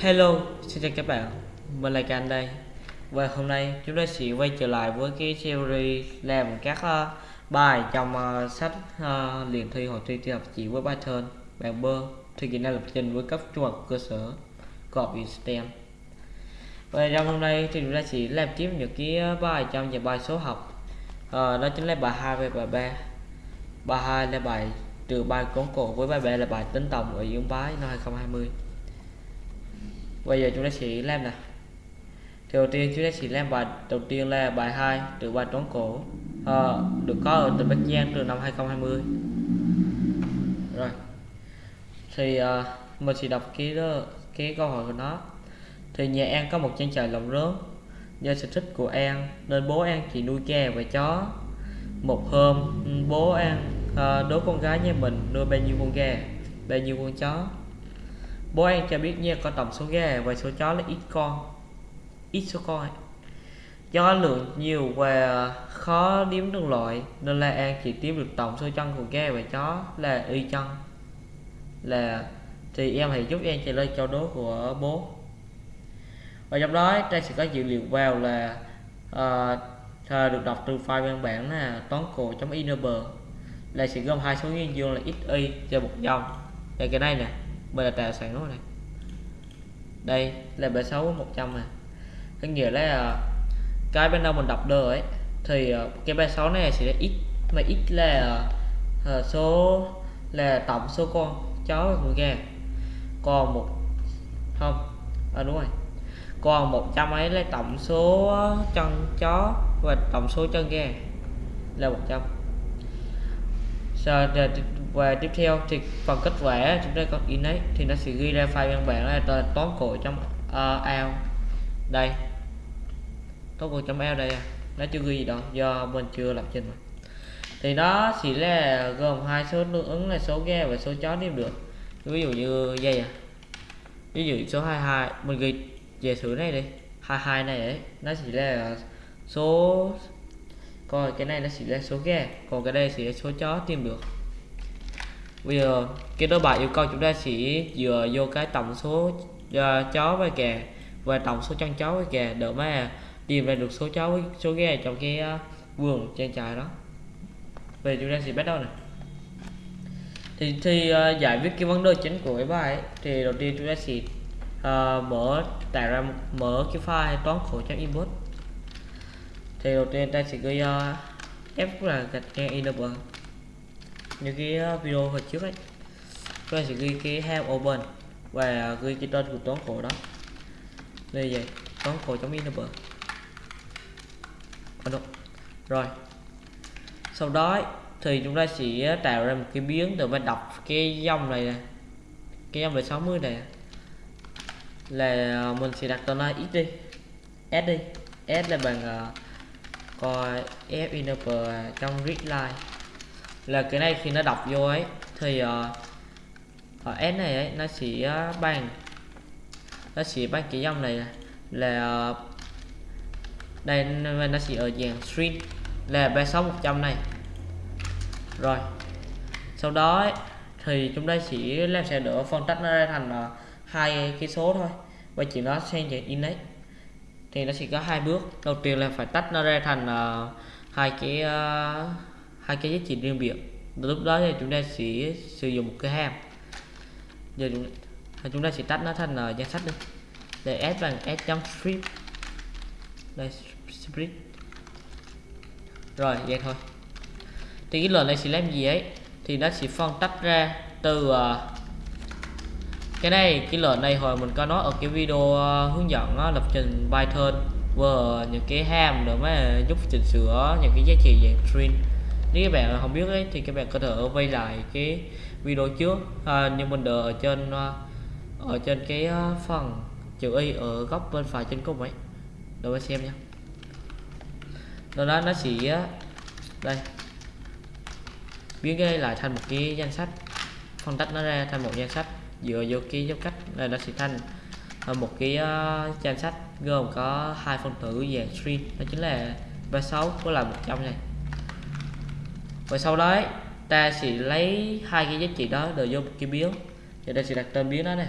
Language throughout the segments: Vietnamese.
Hello, xin chào các bạn, mình là Can đây. Và hôm nay chúng ta sẽ quay trở lại với cái series làm các uh, bài trong uh, sách ờ, uh, liền thi hội thi thi học chỉ với Python Bạn bơ thì kỹ năng lập trình với cấp trung học cơ sở Cọp STEM. Và trong hôm nay thì chúng ta sẽ làm tiếp những cái bài trong những bài số học. Uh, Đó chính là bài 2 và bài 3 Bài 2 là bài trừ bài cốn cổ với bài 3 là bài tính tổng ở dưỡng bái năm 2020 bây giờ chúng ta sẽ làm nè đầu tiên chúng ta sẽ làm bài đầu tiên là bài 2 từ bài toán cổ. À, được có ở tỉnh Bắc Giang từ năm 2020 rồi. Thì uh, mình sẽ đọc cái đó, cái câu hỏi của nó. Thì nhà An có một trang trại lồng rớm. Do sở thích của An nên bố An chỉ nuôi gà và chó. Một hôm bố An uh, đố con gái nhà mình nuôi bao nhiêu con gà bao nhiêu con chó bố cho biết nha có tổng số gà và số chó là ít con. Ít số con. Ấy. do lượng nhiều và khó đếm được loại nên là an chỉ tiêm được tổng số chân của gà và chó là y chân. Là thì em hãy giúp em trả lời câu đố của bố. Và trong đó Trang sẽ có dữ liệu vào là uh, được đọc từ file văn bản là toán cổ inb là sẽ gồm hai số nguyên dương là x y cho một dòng. Đây cái này nè mình là tạo sẵn rồi này đây là bệ xấu 100 này có nghĩa là ờ, cái bên đâu mình đọc được ấy thì ờ, cái bệ xấu này sẽ là x mà x là uh, số là tổng số con chó và con gà. Còn một không à, đúng rồi. Còn 100 ấy là tổng số chân chó và tổng số chân gà là 100 sau và tiếp theo thì phần kết quả chúng ta có in ấy thì nó sẽ ghi ra file văn bản là toán cổ trong uh, ao đây. Toán cổ trong ao đây à. nó chưa ghi gì đâu do mình chưa lập trình mà. Thì nó chỉ là gồm hai số tương ứng là số ghe và số chó điểm được. Ví dụ như dây à. Ví dụ số 22 mình ghi về thử này đi. 22 này ấy nó chỉ là số coi cái này nó chỉ là số ghe còn cái đây chỉ là số chó tìm được bây giờ cái đối bài yêu cầu chúng ta sẽ dựa vô cái tổng số uh, chó với gà và tổng số chân chó với gà để mà tìm ra được số chó với số gà trong cái uh, vườn trang trại đó. Về chúng ta sẽ bắt đầu này thì thì uh, giải quyết cái vấn đề chính của cái bài ấy, thì đầu tiên chúng ta sẽ uh, mở tạo ra mở cái file toán khổ trang input. Thì đầu tiên ta sẽ ghi uh, f là gạch ngang enable như cái ờ, video hồi trước ấy. Tôi sẽ ghi cái have open và ghi cái tên của toán khổ đó. Đây vậy toán khổ trong enable rồi. Sau đó thì chúng ta sẽ tạo ra một cái biến để mà đọc cái dòng này nè. Cái dòng về 60 này. Là ờ, mình sẽ đặt tên là x đi. S đi. S là bằng uh, coi f enable trong readline là cái này khi nó đọc vô ấy thì uh, ở s này ấy nó sẽ ờ, uh, bằng nó sẽ bằng cái dòng này là uh, đây nó sẽ ở dạng string. Là 36 100 này. Rồi. Sau đó ấy, thì chúng ta chỉ làm sẽ đỡ phân tách nó ra thành uh, hai cái số thôi. Và chỉ nó sang dạng index. Thì nó sẽ có hai bước. Đầu tiên là phải tách nó ra thành uh, hai cái uh, hai cái giá trị riêng biệt. Lúc đó thì chúng ta sẽ sử dụng một cái hàm. Giờ chúng, chúng ta sẽ tách nó thành uh, danh sách đi. Để s bằng s trong strip đây strip rồi vậy thôi. Thì cái lệnh này sẽ làm gì ấy? Thì nó sẽ phân tách ra từ uh, cái này cái lệnh này hồi mình có nói ở cái video uh, hướng dẫn uh, lập trình Python và những cái ham để mà giúp chỉnh sửa những cái giá trị dạng string nếu các bạn không biết ấy, thì các bạn có thể quay lại cái video trước. À, nhưng mình đợi ở trên à, ở trên cái à, phần chữ y ở góc bên phải trên cùng ấy. Để mình xem nha. Rồi đó nó chỉ à, đây. Biến cái lại thành một cái danh sách phân tách nó ra thành một danh sách. Dựa vô cái dấu cách này nó sẽ thành một cái uh, danh sách gồm có hai phân tử dạng string. Đó chính là 36 với là 100 này và sau đó ta sẽ lấy hai cái giá trị đó đưa vô một cái biến thì ta sẽ đặt tên biến đó này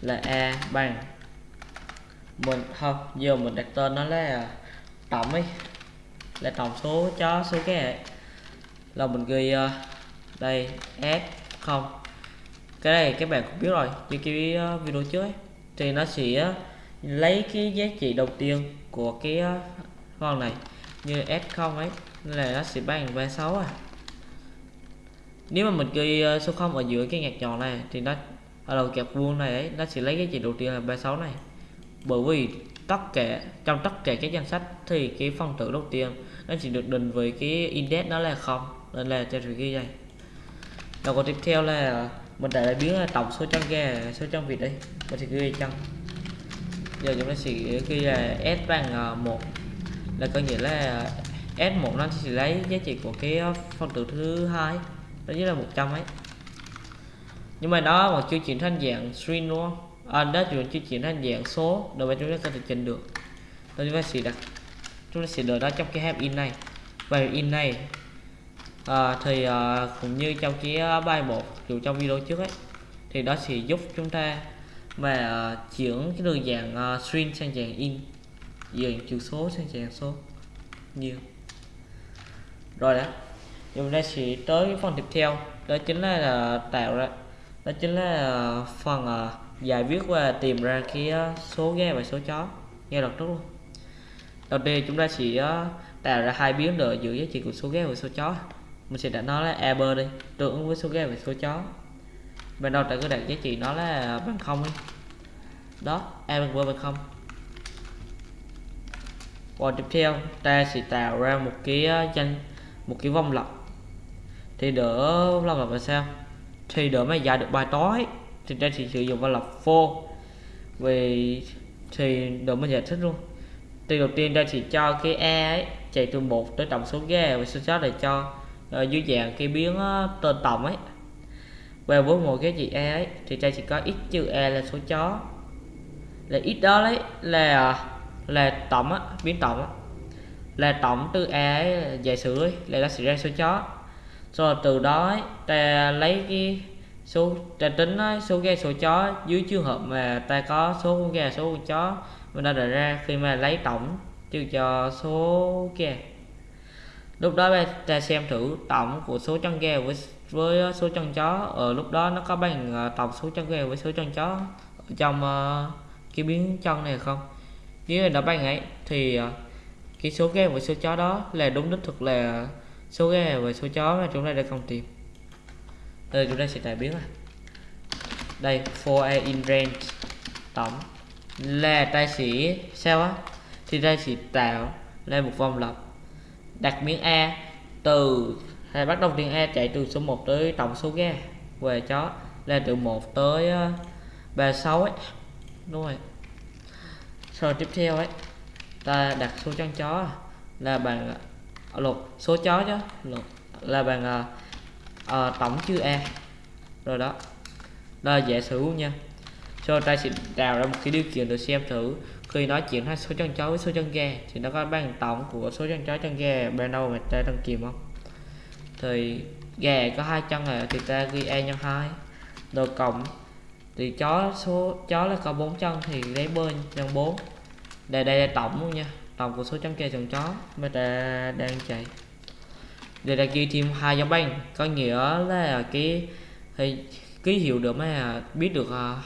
là a bằng mình không giờ mình đặt tên nó là tổng ấy là tổng số chó số cái là mình ghi uh, đây s không. Cái này các bạn cũng biết rồi như cái uh, video trước ấy, thì nó sẽ uh, lấy cái giá trị đầu tiên của cái uh, con này như s0 ấy là nó sẽ bằng 36 à. Nếu mà mình ghi ờ, số 0 ở giữa cái ngạc nhọn này thì nó, ở đầu kẹp vuông này ấy, nó sẽ lấy cái chỉ đầu tiên là 36 này. Bởi vì tất cả, trong tất cả các danh sách thì cái phần tử đầu tiên nó chỉ được định với cái index nó là không, nên là cho sự ghi này đầu còn tiếp theo là, mình đã biến tổng số trong gà số trong vịt đây, mình sẽ ghi trong. giờ chúng ta sẽ ghi là s bằng ờ, một, là có nghĩa là s1 nó sẽ lấy giá trị của cái ờ, phân tử thứ hai đó chính là 100 ấy. Nhưng mà nó mà chưa chuyển thành dạng string đúng không? À, đó chúng chưa chuyển thành dạng số đối với chúng ta có thể chỉnh được. Đó chúng ta sẽ đặt chúng ta sẽ đợi nó trong cái hàm in này. Và in này à, thì à, cũng như trong cái bài một dù trong video trước ấy thì đó sẽ giúp chúng ta mà à, chuyển cái đường dạng à, string sang dạng in dạng chữ số sang dạng số. Nhiều rồi đó chúng ta sẽ tới phần tiếp theo. Đó chính là, là tạo ra đó chính là à, phần uh, giải viết và tìm ra cái uh, số ghe và số chó nghe đọc trước luôn. Đầu tiên chúng ta sẽ uh, tạo ra hai biến đổi giữa giá trị của số ghe và số chó. Mình sẽ đặt nó là a bơ đi tương ứng với số ghe và số chó. Ban đầu ta cứ đặt giá trị nó là bằng không đi. Đó a bằng bơ bằng không. Và tiếp theo ta sẽ tạo ra một cái danh một cái vòng lặp. Thì đỡ vòng lặp là sao? Thì đỡ mà giải được bài toán. Thì đây thì sử dụng vòng lặp for vì thì đỡ mình giải thích luôn. Thì đầu tiên đây chỉ cho cái e ấy chạy từ một tới tổng số ga và số đó để cho uh, dưới dạng cái biến uh, tên tổng ấy. Và với một cái gì e ấy thì đây chỉ có x trừ e là số chó. Là x đó đấy là là tổng á biến tổng á là tổng từ a giải sử ấy là nó sẽ ra số chó. Rồi từ đó ấy, ta lấy cái số ta tính ấy, số ghe số chó dưới trường hợp mà ta có số con gà số con chó. Mình đã đề ra khi mà lấy tổng trừ cho số ghe. Lúc đó ta xem thử tổng của số chân ghe với với số chân chó. Ở lúc đó nó có bằng ờ, tổng số chân ghe với số chân chó ở trong uh, cái biến chân này không? Nếu nó bằng ấy thì uh, cái số ghe và số chó đó là đúng đích thực là số ghe và số chó mà chúng ta đã không tìm. Đây, chúng ta sẽ tải biến này. Đây, for a in range tổng. Là ta sẽ sao á? Thì ta sẽ tạo lên một vòng lặp. Đặt miếng a từ, hay bắt đầu tiên a chạy từ số 1 tới tổng số ghe về chó là từ 1 tới ờ, 36 ấy. Đúng rồi. Rồi tiếp theo ấy ta đặt số chân chó là bằng à, lột số chó chứ lột là bằng uh, tổng chữ e rồi đó là dễ sử nha. Cho ta sẽ tạo ra một cái điều kiện để xem thử. Khi nói chuyện hai số chân chó với số chân ghe thì nó có bằng tổng của số chân chó chân ghe ban đầu mà ta đang kìm không? Thì ghe có hai chân này thì ta ghi e nhân hai. Rồi cộng thì chó số chó là có bốn chân thì lấy bên nhân bốn đây đây là tổng luôn nha. Tổng của số chấm kê chồng chó. Mà ta đang chạy. Đây là ghi thêm hai dấu banh. Có nghĩa là cái thì ký hiệu được mà biết được à,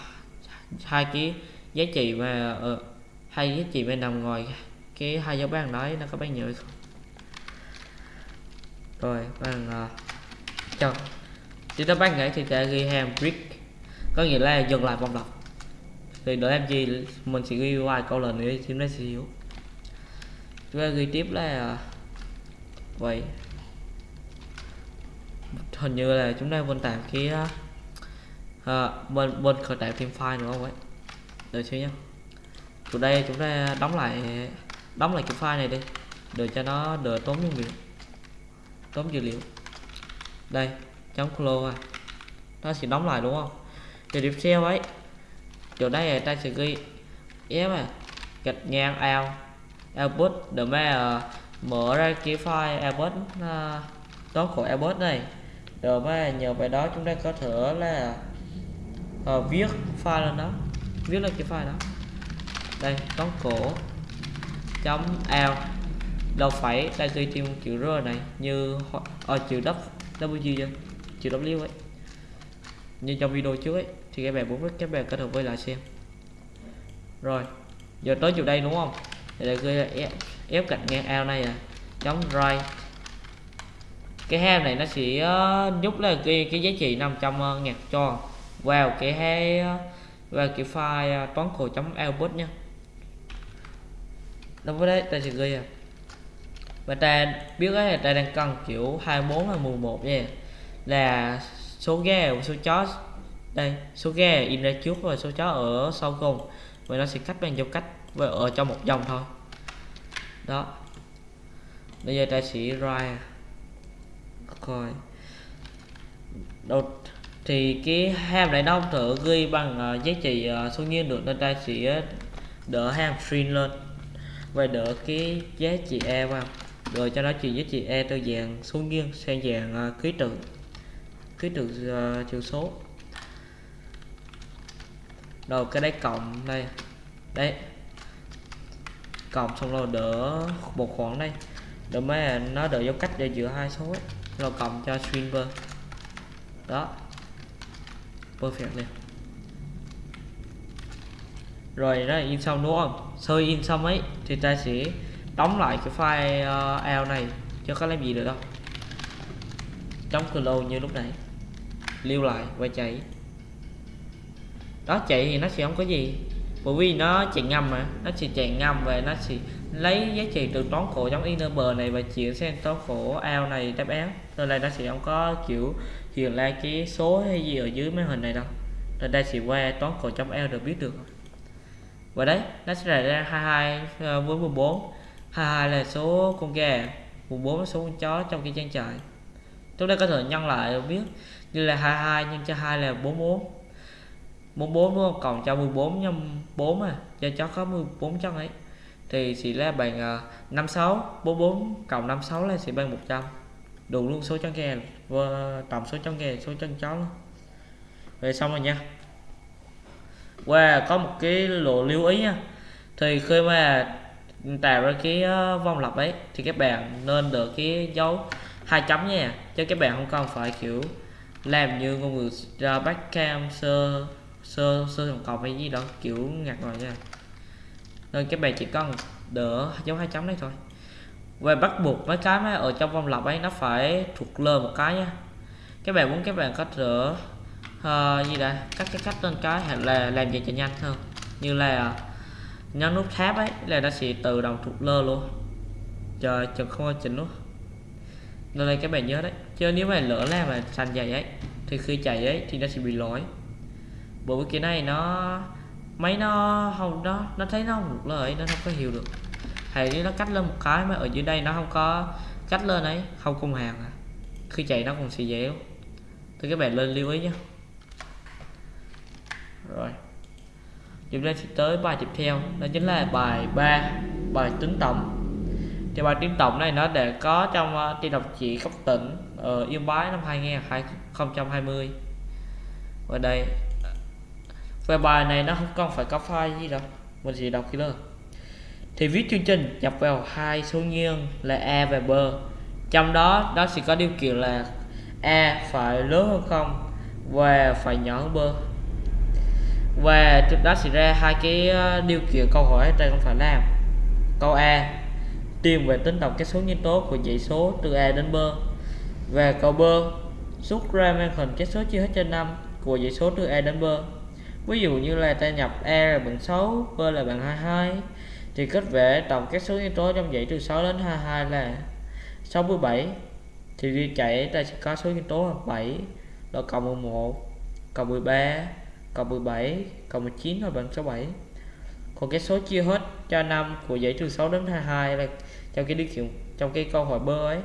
hai cái giá trị mà ờ, hai giá trị bên nằm ngoài cái hai dấu bàn đấy nó có bao nhiêu không? Rồi bằng uh, à, cho. Chúng ta bán ấy thì ta ghi hàng brick. Có nghĩa là dừng lại vòng lặp thì đó em gì mình sẽ ghi vài câu lần nữa chúng nó sẽ hiểu chúng ta ghi tiếp là vậy. Hình như là chúng ta vẫn tạm cái à, à bên bên khởi tạo thêm file nữa không ấy? Đợi xíu nhé từ đây chúng ta đóng lại đóng lại cái file này đi để cho nó đỡ tốn nguyên liệu tốn dữ liệu. Đây chấm close à. Nó sẽ đóng lại đúng không? Thì tiếp theo ấy chỗ đây ta sẽ ghi f à gạch ngang out output để mà uh, mở ra cái file output uh, đó của output này rồi mà nhờ bài đó chúng ta có thể là uh, viết file lên đó. Viết lên cái file đó. Đây toán cổ chấm l đâu phải ta ghi thêm chữ r này như ở ờ, chữ w w chưa chữ w ấy. Như trong video trước ấy thì các bạn muốn các bạn kết hợp với lại xem. Rồi giờ tới chỗ đây đúng không? Thì là ghi là ép, ép cạnh ngang ao này à. Chống right. Cái ham này nó sẽ ờ, uh, giúp là ghi cái giá trị nằm trong uh, ngạc cho vào cái hay uh, ờ, vào cái file uh, toán khổ chấm output nhá đối với đấy ta sẽ ghi à. Và ta biết là ta đang cần kiểu 24 hay 11 nha. Là số ghe số chó đây số ghe in ra trước và số chó ở sau cùng. Vậy nó sẽ cách bằng dấu cách và ở trong một dòng thôi. Đó. Bây giờ ta sẽ write coi. Đầu thì cái ham này nó thử ghi bằng uh, giá trị uh, số nhiên được nên ta sẽ đỡ ham string lên và đỡ cái giá trị e vào. Rồi cho nó chuyển giá trị e từ dạng số nghiêng sang dạng uh, ký tự. Ký tự uh, chữ số rồi cái đấy cộng đây. Đấy. Cộng xong rồi đỡ một khoảng đây. Đỡ mấy nó đỡ dấu cách để giữa hai số ấy. rồi cộng cho streamer đó. Perfect liền rồi đó là in xong đúng không? Sau in xong ấy thì ta sẽ đóng lại cái file uh, này. Chứ có làm gì được đâu. Đóng clone như lúc nãy. Lưu lại và chạy đó, chạy thì nó sẽ không có gì. Bởi vì nó chạy ngầm mà. Nó sẽ chạy ngầm và nó sẽ lấy giá trị từ toán khổ giống inner bờ này và chuyển sang toán khổ ao này đáp án. Nên đây nó sẽ không có, kiểu, hiện ra cái số hay gì ở dưới màn hình này đâu. Nên đây sẽ qua toán khổ trong ao được biết được. Và đấy, nó sẽ ra 22 ờ, với 14 22 là số con gà 14 là số con chó trong cái trang trại. Chúng ta có thể nhân lại biết như là 22 nhân cho 2 là 44 44 đúng không? Còn cho 14 nhân 4 à cho chó có 14 chân ấy. Thì sẽ là bằng uh, 56 44 cộng 56 là sẽ bằng 100 đủ luôn số chân gà và tổng số chân gà số chân chó luôn. Về xong rồi nha. Và wow, có một cái lộ lưu ý nha. Thì khi mà tạo ra cái à, vòng lặp ấy thì các bạn nên được cái dấu hai chấm nha. Chứ các bạn không cần phải kiểu làm như ngôn ngữ uh, backcam sơ sơ sơ tổng cộng hay gì đó kiểu ngặt rồi nha. Nên các bạn chỉ cần đỡ dấu hai chấm đấy thôi. Và bắt buộc mấy cái mà ở trong vòng lặp ấy nó phải thuộc lơ một cái nha. Các bạn muốn các bạn có thể uh, ờ, gì đây cắt cái cách lên cái hay là làm gì cho nhanh hơn. Như là nhấn nút tab ấy là nó sẽ tự động thuộc lơ luôn. Chờ chừng không chỉnh luôn. Nên đây các bạn nhớ đấy. Chứ nếu mà lỡ là mà xanh dày ấy thì khi chạy ấy thì nó sẽ bị lỗi bộ vì cái này nó máy nó không nó nó thấy nó không được lời nó không có hiểu được. Hay nó cắt lên một cái mà ở dưới đây nó không có cắt lên ấy không cùng hàng à. Khi chạy nó còn xì dễ thì các bạn lên lưu ý nhé. Rồi. Chúng ta sẽ tới bài tiếp theo đó chính là bài 3 bài tính tổng. Thì bài tính tổng này nó để có trong ờ, uh, thi độc chỉ cấp tỉnh ở Yên Bái năm 2020 ở đây về bài này nó không cần phải có file gì đâu, mình chỉ đọc kỹ thì viết chương trình nhập vào hai số nguyên là a và b. Trong đó, nó sẽ có điều kiện là a phải lớn hơn không và phải nhỏ hơn b. Và đó sẽ ra hai cái ờ, điều kiện câu hỏi trên không phải làm. Câu a tìm về tính tổng các số nhân tố của dãy số từ a đến b. Và câu b, rút ra màn hình các số chia hết trên 5 của dãy số từ a đến b ví dụ như là ta nhập e là bằng 6 b là bằng 22 thì kết vẽ tổng các số nguyên tố trong dãy từ 6 đến 22 là 67 thì đi chạy ta sẽ có số nguyên tố là 7 là cộng 11 cộng 13 cộng 17 cộng 19 là bằng số 7 còn cái số chia hết cho 5 của dãy từ 6 đến 22 là trong cái điều kiện, trong cái câu hỏi bơ ấy,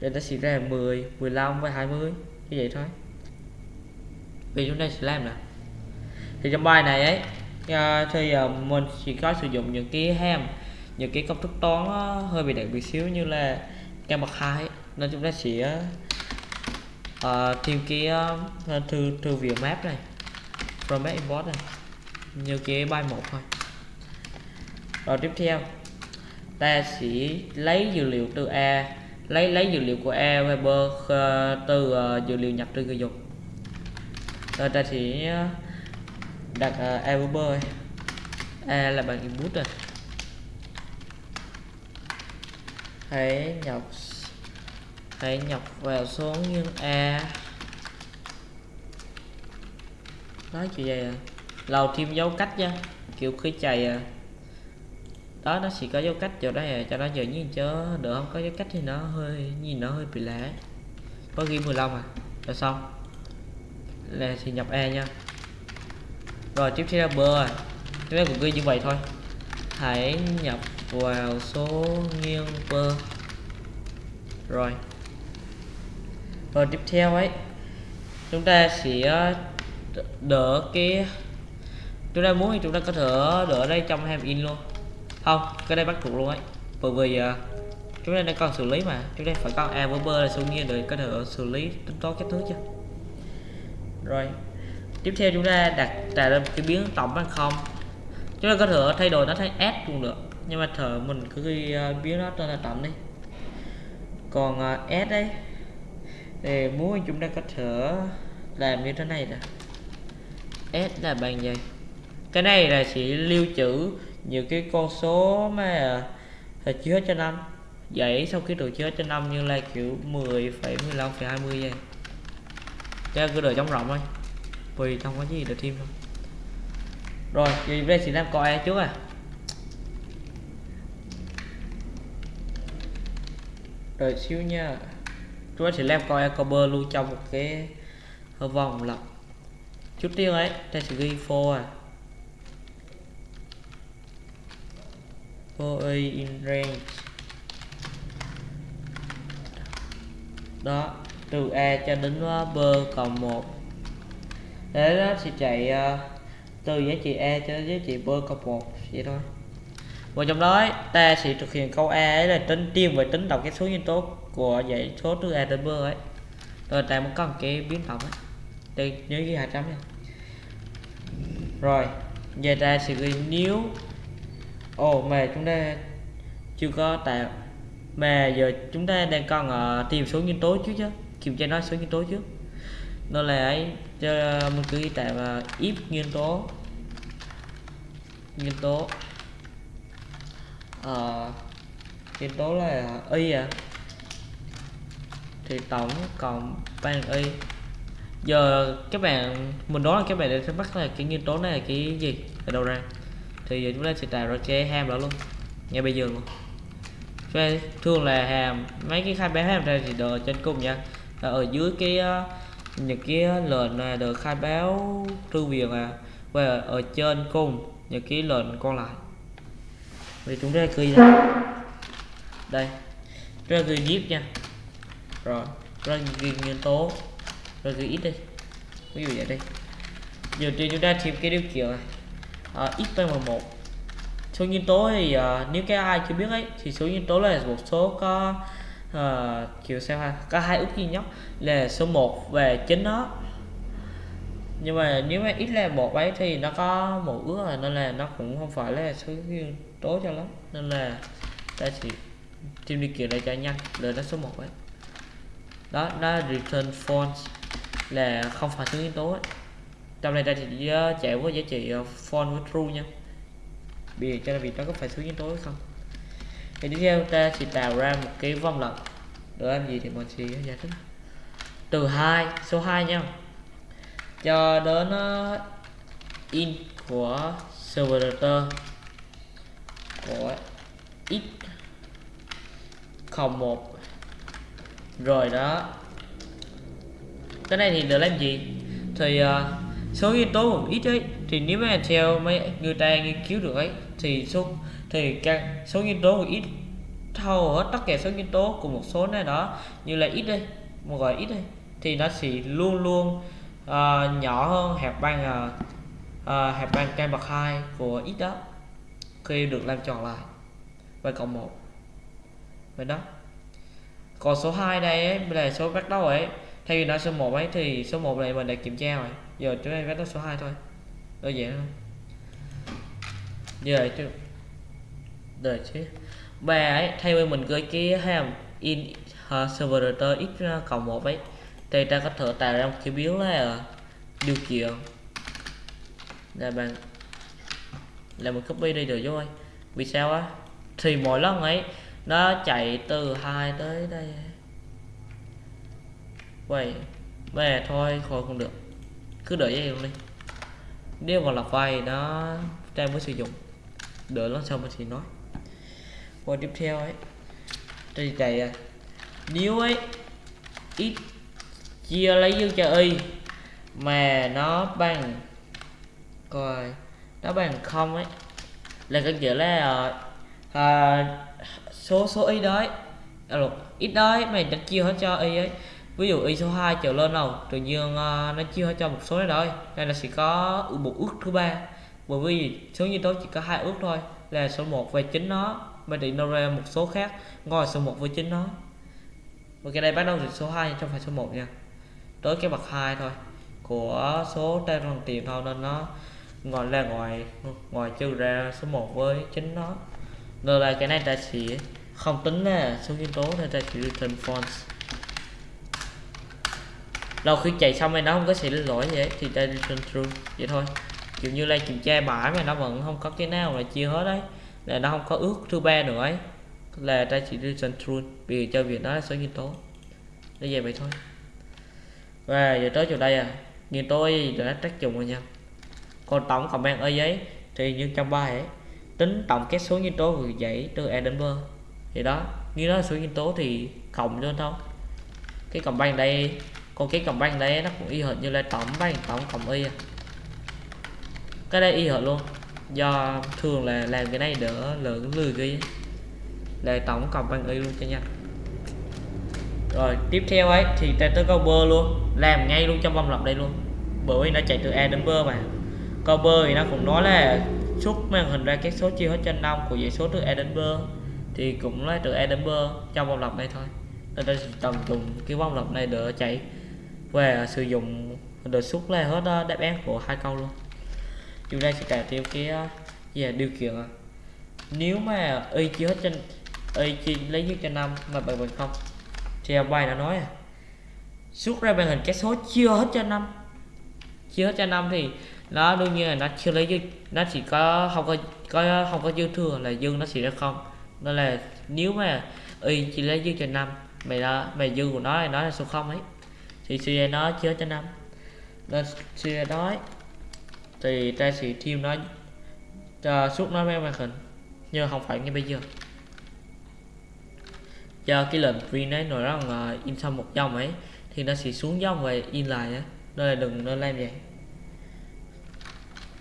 thì ta sẽ ra 10 15 và 20 như vậy thôi vì chúng ta sẽ làm là thì trong bài này ấy uh, thì uh, mình chỉ có sử dụng những cái ham những cái công thức toán uh, hơi bị đặc biệt xíu như là căn bậc hai nên chúng ta sẽ uh, tìm cái uh, thư thư viện map này format import này như cái bài một thôi. Rồi tiếp theo ta sẽ lấy dữ liệu từ A lấy lấy dữ liệu của A Weber từ uh, dữ liệu nhập từ người dùng. Rồi ta sẽ đặt ờ, uh, A Weber A là bằng input rồi. Hãy nhập hãy nhập vào số nguyên A. Nói chuyện vậy à? Lầu thêm dấu cách nha. Kiểu khí chày à. Đó nó chỉ có dấu cách chỗ đây à cho nó giờ nhìn chớ được không? Có dấu cách thì nó hơi nhìn nó hơi bị lẻ có ghi 15 à? Rồi xong. Là thì nhập e nha rồi, tiếp theo là bơ chúng ta cũng ghi như vậy thôi. Hãy nhập vào số nghiêng bơ rồi. Rồi, tiếp theo ấy, chúng ta sẽ đỡ cái, chúng ta muốn thì chúng ta có thể đỡ đây trong hàm in luôn. Không, cái đây bắt buộc luôn ấy. Bởi vì à, chúng ta đang còn xử lý mà. Chúng ta phải có a với b là số nghiêng để có thể xử lý tính toán các thứ chứ. Rồi tiếp theo chúng ta đặt tạo ra cái biến tổng bằng không. Chúng ta có thể thay đổi nó thành s cũng được. Nhưng mà thở mình cứ ghi ờ, uh, biến nó tên là tổng đi. Còn uh, s đấy thì muốn chúng ta có thể làm như thế này nè. S là bằng gì? Cái này là chỉ lưu trữ nhiều cái con số mà là chứa cho năm. Vậy sau khi đồ chứa cho năm như là kiểu 10,15,20 vậy. Cho cứ đợi trong rộng thôi vì không có gì được thêm đâu. Rồi thì đây chỉ làm coi trước à? Rồi xíu nha. Chúng ta sẽ làm coi cover luôn trong một cái vòng lặp. Chút tiêu ấy, ta sẽ ghi for à. For a in range. Đó, từ a cho đến ờ, b cộng 1 thế đó sẽ chạy uh, từ giá trị a cho giá trị b cộng một vậy thôi. Và trong đó ta sẽ thực hiện câu a ấy là tính tiên về tính tổng cái số nhân tố của dãy số từ a đến b ấy. Rồi ta muốn có một cái biến tổng ấy. Đây nhớ ghi 200 nha. Rồi giờ ta sẽ ghi nếu ồ oh, mà chúng ta chưa có tạo mà giờ chúng ta đang còn uh, ờ, tìm số nhân tố trước chứ kiểm tra nó số nhân tố trước. Nó là ấy cho mình cứ tạo uh, if nguyên tố. Nguyên tố. Uh, nguyên tố là y à. Thì tổng cộng bằng y. Giờ các bạn mình đoán là các bạn sẽ bắt là cái nguyên tố này là cái gì ở đâu ra. Thì giờ chúng ta sẽ tạo ra cái ham đó luôn. Ngay bây giờ luôn. Thường là hàm mấy cái khai báo hàm ra thì đợi trên cùng nha. Ở dưới cái ờ, những cái ờ, lệnh này được khai báo thư viện à và ở trên cùng những cái lệnh còn lại. Thì chúng ta ghi đây đây ra ta ghi zip nha. Rồi ra ta ghi nguyên tố. Rồi ghi ít đi. Ví dụ vậy đây giờ thì chúng ta thêm cái điều kiện này. Ờ, à, x bằng một. Số nhân tố thì à, nếu cái ai chưa biết ấy thì số nhân tố là một số có uh, kiểu sao ha? Có hai ước duy nhất là số 1 về chính nó. Nhưng mà nếu mà ít là một ấy thì nó có một ước rồi nên là nó cũng không phải là số nhân tố cho lắm. Nên là ta chỉ tìm đi kiểu này cho nhanh để nó số 1 ấy. Đó nó return false là không phải số nguyên tố ấy. trong này ta chỉ ờ, chạy với giá trị false với true nha. Bây cho việc nó có phải số nguyên tố hay không? Thì tiếp theo ta sẽ tạo ra một cái vòng lặp. Để làm gì thì mình sẽ giải thích. Từ 2 số 2 nha. Cho đến uh, in của server của x 01 rồi đó. Cái này thì được làm gì? Thì uh, số nguyên tố một ít ấy thì nếu mà theo mấy người ta nghiên cứu được ấy thì số thì các số nguyên tố của x thâu hết tất cả số nguyên tố của một số này đó như là x đây một gọi x đây thì nó sẽ luôn luôn uh, nhỏ hơn hẹp băng uh, ờ, uh, ờ, hẹp băng căn bậc hai của x đó khi được làm tròn lại. Và cộng một. Vậy đó. Còn số 2 đây ấy, là số bắt đầu ấy thay vì nó số 1 ấy thì số 1 này mình đã kiểm tra rồi. Giờ chúng ta bắt đầu số 2 thôi. Đơn giản không như vậy đợi chứ. Ba ấy thay vì mình gửi cái hàm in uh, server x cộng một ấy thì ta có thể tạo ra một cái biến là điều kiện. Là bạn là mình copy đi được rồi. Vì sao á? Thì mỗi lần ấy nó chạy từ hai tới đây. Vậy về thôi khỏi không được. Cứ đợi vậy luôn đi. Nếu mà là file nó đang mới sử dụng. Đợi lần sau mình thì nói qua tiếp theo ấy. Thì chạy à nếu ấy ít chia lấy dương cho y mà nó bằng coi nó bằng không ấy là cái nghĩa là à, số số y đấy à, ít đấy mày đã chia hết cho y ấy. Ví dụ y số 2 trở lên nào tự nhiên uh, nó chia hết cho một số này rồi đây là sẽ có một ước thứ ba. Bởi vì số như tôi chỉ có hai ước thôi là số 1 về chính nó mà thì một số khác. Ngồi số 1 với chính nó. Ok đây bắt đầu từ số 2 trong phải số 1 nha. Tới cái bậc 2 thôi. Của số tên bằng tiền thôi, nên nó ngồi là ngoài ngoài trừ ra số 1 với chính nó. Rồi là cái này ta chỉ không tính là số nguyên tố, nên ta chỉ return false lâu khi chạy xong rồi nó không có xảy lỗi vậy thì ta return true. Vậy thôi. Kiểu như là kiểm tra bãi mà nó vẫn không có cái nào là chia hết đấy là nó không có ước thứ ba nữa ấy. Là ta chỉ return true vì cho việc đó là số nguyên tố. Nó về vậy thôi. Và giờ tới chỗ đây à nguyên tố đã tác dụng rồi nha còn tổng cộng ban ở giấy thì như trong bài ấy, tính tổng các số nguyên tố vừa dãy từ a đến b. Thì đó, như đó là số nguyên tố thì cộng cho thôi cái cộng ban đây, còn cái cộng ban đây nó cũng y hệt như là tổng ban tổng cộng y à. cái đây y hệt luôn do thường là làm cái này đỡ lượng lười ghi là tổng cộng bằng y luôn cho nhanh rồi, tiếp theo ấy, thì ta tới câu bơ luôn. Làm ngay luôn trong vòng lặp đây luôn. Bởi vì nó chạy từ a đến b mà. Câu bơ thì nó cũng nói là xuất màn hình ra các số chia hết trên 5 của dãy số từ a đến b thì cũng lấy từ a đến b trong vòng lặp này thôi. Nên ta tầm dùng cái vòng lặp này để chạy và sử dụng được xuất ra hết ờ, đáp án của hai câu luôn chúng ta sẽ cài thêm cái gì điều kiện à. nếu mà y chia hết trên y chia lấy dưới trên năm mà bằng bằng không, thì bài đã nói à xuất ra màn hình cái số chưa hết cho năm. Chưa hết cho năm thì nó đương nhiên là nó chưa lấy dư nó chỉ có không có có, không có dư thừa là dư nó chỉ ra không. Nên là nếu mà y chỉ lấy dư cho năm, mày đó mày dư của nó thì nó là số không ấy. Thì suy nó chưa cho năm. Nên suy nói thì ta sẽ thêm nó cho suốt nó với màn hình nhưng không phải như bây giờ. Do cái lệnh print ấy nói rằng là in xong một dòng ấy thì nó sẽ xuống dòng và in lại á nên là đừng nên làm vậy.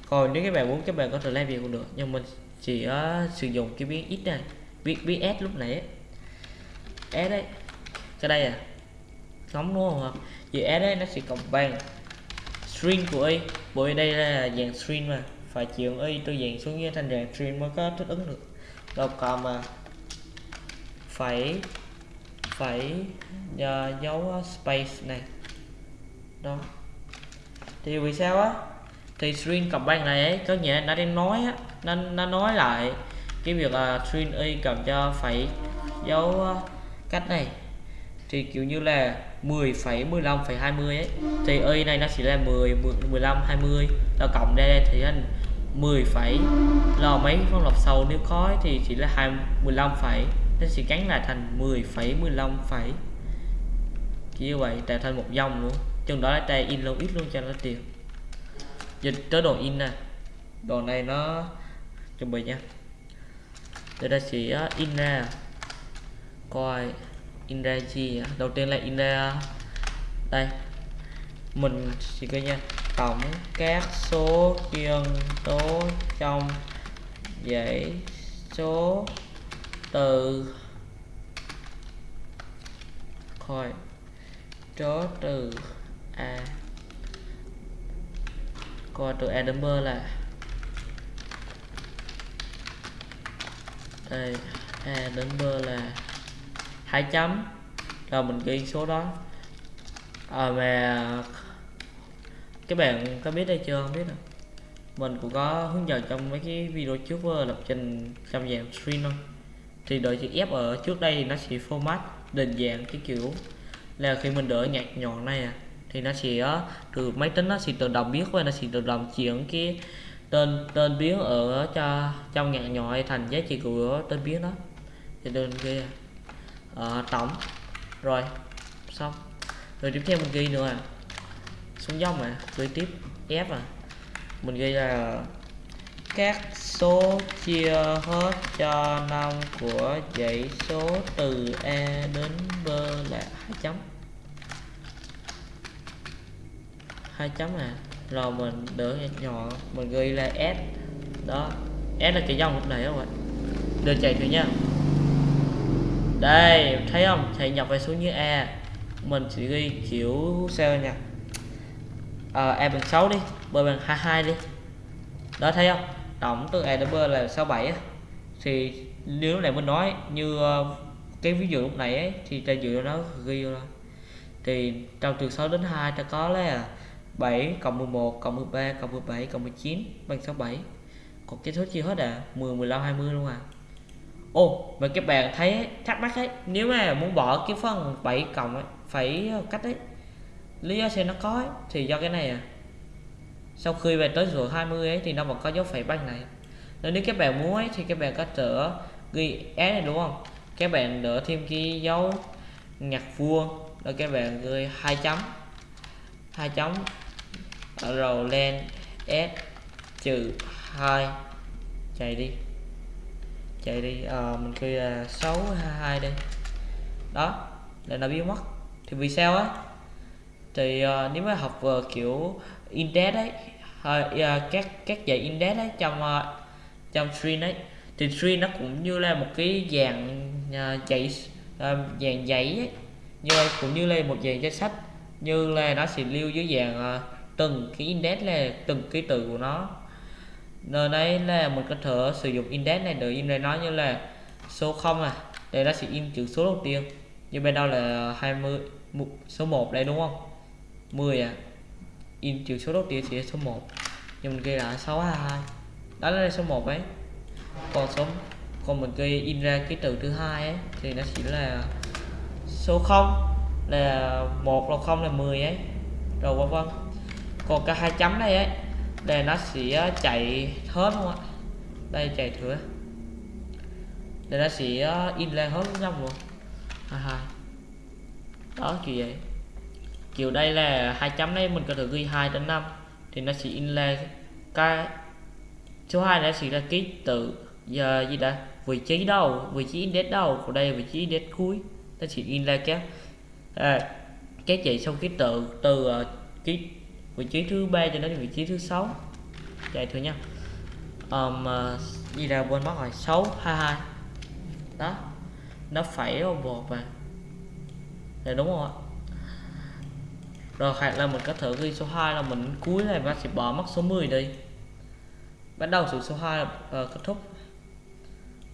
Còn nếu các bạn muốn các bạn có thể làm việc cũng được nhưng mình chỉ uh, sử dụng cái biến ít này biến biến s lúc nãy s đấy cái đây à nóng đúng không vì s đấy nó sẽ cộng bằng string của y bởi đây là dạng string mà. Phải chuyển y từ dạng xuống như thành dạng string mới có thích ứng được. Đâu còn mà phải phải ờ, uh, dấu ờ, space này. Đó. Thì vì sao á? Thì string cộng bang này ấy có nghĩa nó đang nói á nó, nó nói lại cái việc là uh, string y cộng cho phải dấu uh, cách này. Thì kiểu như là 10, 15, 20 ấy. Thì y này nó chỉ là 10 15 20 ta cộng ra đây thì thành 10 phẩy lo mấy phân lọc sâu nếu có ấy, thì chỉ là 2 15 phẩy. Nó sẽ gắn lại thành 10 phẩy 15 phẩy. Như vậy tạo thành một dòng luôn. Chừng đó là ta in lâu ít luôn cho nó tiền dịch tới đồ in nè. Đồ này nó chuẩn bị nha. Để ta sẽ in ra. Coi in ra gì à? đầu tiên là in ra đây. Mình chỉ coi nha, tổng các số nhân tố trong dãy số từ khỏi chó từ a. Coi từ a đến b là đây, a đến b là hai chấm. Rồi mình ghi số đó. À, mà các bạn có biết đây chưa? Không biết đâu. Mình cũng có hướng dẫn trong mấy cái video trước uh, lập trình trong dạng string thôi. Thì đợi chữ F ở trước đây thì nó sẽ format định dạng cái kiểu là khi mình đỡ nhạc nhọn này à, thì nó sẽ ờ, từ máy tính nó sẽ tự động biết và nó sẽ tự động chuyển cái tên tên biến ở cho trong nhạc nhọn thành giá trị của tên biến đó. Thì đơn ghi à à, tổng. Rồi xong. Rồi tiếp theo mình ghi nữa à. Xuống dòng mà ghi tiếp f à. Mình ghi là các số chia hết cho năm của dãy số từ A đến B là hai chấm. Hai chấm à. Rồi mình đỡ nhỏ mình ghi là S. Đó. S là cái dòng lúc này các bạn đưa chạy thử nha đây thấy không? Thầy nhập về số như e mình chỉ ghi kiểu sao nha ờ, à, e bằng 6 đi B bằng 22 đi. Đó thấy không? Tổng từ e đến B là 67 á. Thì nếu này mình nói như ờ, cái ví dụ lúc này ấy thì ta dựa nó ghi rồi thì trong từ 6 đến 2 ta có là 7 cộng 11 cộng 13 cộng 17 cộng 19 bằng 67 còn cái số chia hết à? 10 15 20 luôn à? Ô mà các bạn thấy thắc mắc ấy nếu mà muốn bỏ cái phần 7 cộng ấy phải ờ, cách ấy lý do sẽ nó có ấy, thì do cái này à. Sau khi về tới số 20 ấy thì nó vẫn có dấu phẩy bằng này. Nên nếu các bạn muốn ấy thì các bạn có thể ghi S này đúng không? Các bạn đỡ thêm cái dấu nhạc vuông rồi các bạn ghi hai chấm hai chấm rồi lên S trừ 2 chạy đi chạy đi à, mình kêu là 622 đây đó là nó biến mất. Thì vì sao á? Thì uh, nếu mà học uh, kiểu index đấy uh, các các dạy index đấy trong uh, trong string đấy thì string nó cũng như là một cái dạng uh, dạy uh, dạng giấy ấy. như cũng như là một dạng danh sách như là nó sẽ lưu dưới dạng uh, từng cái index là từng ký tự của nó nơi đấy là mình có thể sử dụng index này, để in này nó như là số 0 à đây nó sẽ in chữ số đầu tiên. Như bên đâu là 20 số 1 đây, đúng không? 10 à. In chữ số đầu tiên sẽ số 1 nhưng mình ghi là 622 đó là số 1 ấy. Còn số, còn mình ghi in ra cái từ thứ hai ấy, thì nó chỉ là số 0 là một, là không là 10 ấy. Rồi vân vân. Còn cái hai chấm này ấy đây nó sẽ chạy hết luôn ạ đây chạy thử. Đây nó sẽ ờ, in lên hết trong luôn. Ha ha. Đó kiểu vậy. Kiểu đây là hai chấm này mình có thể ghi 2 đến 5 thì nó sẽ in lên cái số 2 nó sẽ là ký tự giờ gì đã vị trí đầu vị trí index đầu của đây vị trí index cuối. Nó sẽ in lên cái à, cái chạy xong ký tự từ uh, ký vị trí thứ ba cho đến vị trí thứ sáu. Dạ, chạy thử nha um, uh, ờ, gì ra quên mất rồi 622 đó nó phải một mà. Là đúng không ạ? Rồi hoặc là mình có thử ghi số 2 là mình cuối này bác sẽ bỏ mất số 10 đi. Bắt đầu từ số 2 là uh, kết thúc.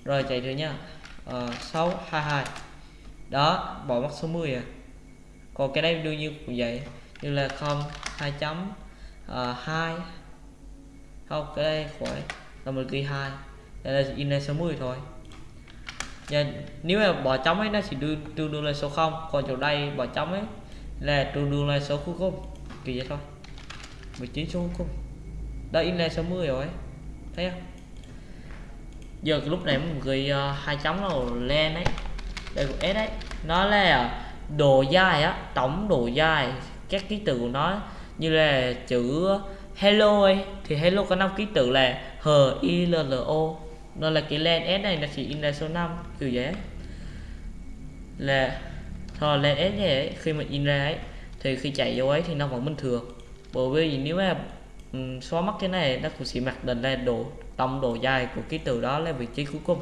Rồi chạy thử nha uh, 622 đó bỏ mất số 10 à. Còn cái đây đương nhiên cũng vậy như là không hai chấm ờ, uh, 2 không cái đây khỏi là một ghi hai. Đây là in lên số 10 thôi. Và nếu mà bỏ trống ấy nó chỉ đưa tương đương là số 0 còn chỗ đây bỏ trống ấy là tương đương là số cuối cùng. Kỳ vậy thôi. 19 số cuối cùng. Đây in lên số 10 rồi ấy. Thấy không? Giờ cái lúc này mình ghi uh, hai chấm rồi lên ấy. Đây của s đấy nó là độ dài á tổng độ dài các ký tự của nó như là chữ hello ấy thì hello có năm ký tự là h i l l o. Nó là cái len s này nó chỉ in ra số 5 kiểu vậy là thôi len s này ấy, khi mà in ra ấy thì khi chạy vô ấy thì nó vẫn bình thường. Bởi vì nếu mà um, xóa mất cái này nó cũng sẽ mặc định là độ tổng độ dài của ký tự đó là vị trí cuối cùng.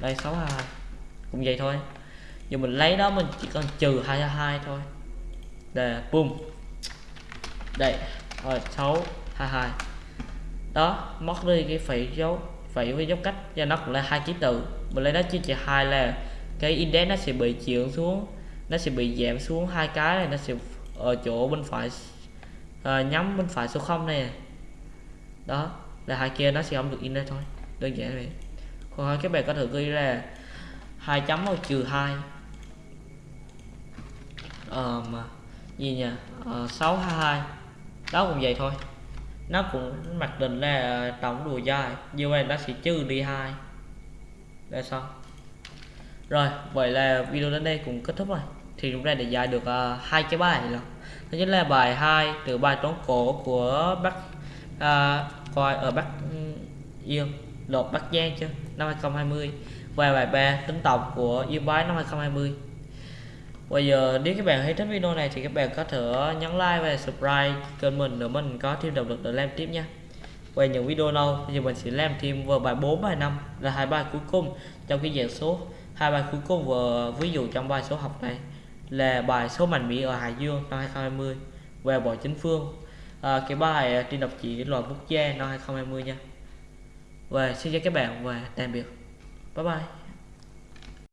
Đây 62 cũng vậy thôi. Giờ mình lấy đó mình chỉ cần trừ 22 thôi để boom đây rồi 6 22 đó mất đi cái phẩy dấu phẩy với dấu cách cho nó cũng là hai ký tự. Mình lấy nó chia cho hai là cái index nó sẽ bị chuyển xuống nó sẽ bị giảm xuống hai cái này nó sẽ ở chỗ bên phải à, nhắm bên phải số 0 này. Đó là hai kia nó sẽ không được in đây thôi. Đơn giản vậy. Còn các bạn có thể ghi là hai chấm trừ hai. Ờ mà gì nhỉ? Ờ, 622 đó cũng vậy thôi. Nó cũng mặc định là tổng đùa dài như vậy nó sẽ trừ đi hai. Là xong. Rồi vậy là video đến đây cũng kết thúc rồi. Thì chúng ta đã giải được uh, hai cái bài rồi. Thứ nhất là bài 2 từ bài toán cổ của bác uh, ờ, coi ở bắc ừ, yên lột bắc giang chứ năm 2020 và bài 3 tính tổng của yên bái năm 2020 bây giờ nếu các bạn thấy thích video này thì các bạn có thể nhấn like và subscribe kênh mình để mình có thêm động lực để làm tiếp nha. Về những video lâu thì mình sẽ làm thêm vào bài 4 bài 5 là hai bài cuối cùng trong cái dạng số. Hai bài cuối cùng và ví dụ trong bài số học này là bài số mạnh mỹ ở Hải Dương năm 2020 về bộ chính phương. À, cái bài trên đọc chỉ loại quốc gia năm 2020 nha. Và xin chào các bạn và tạm biệt. Bye bye.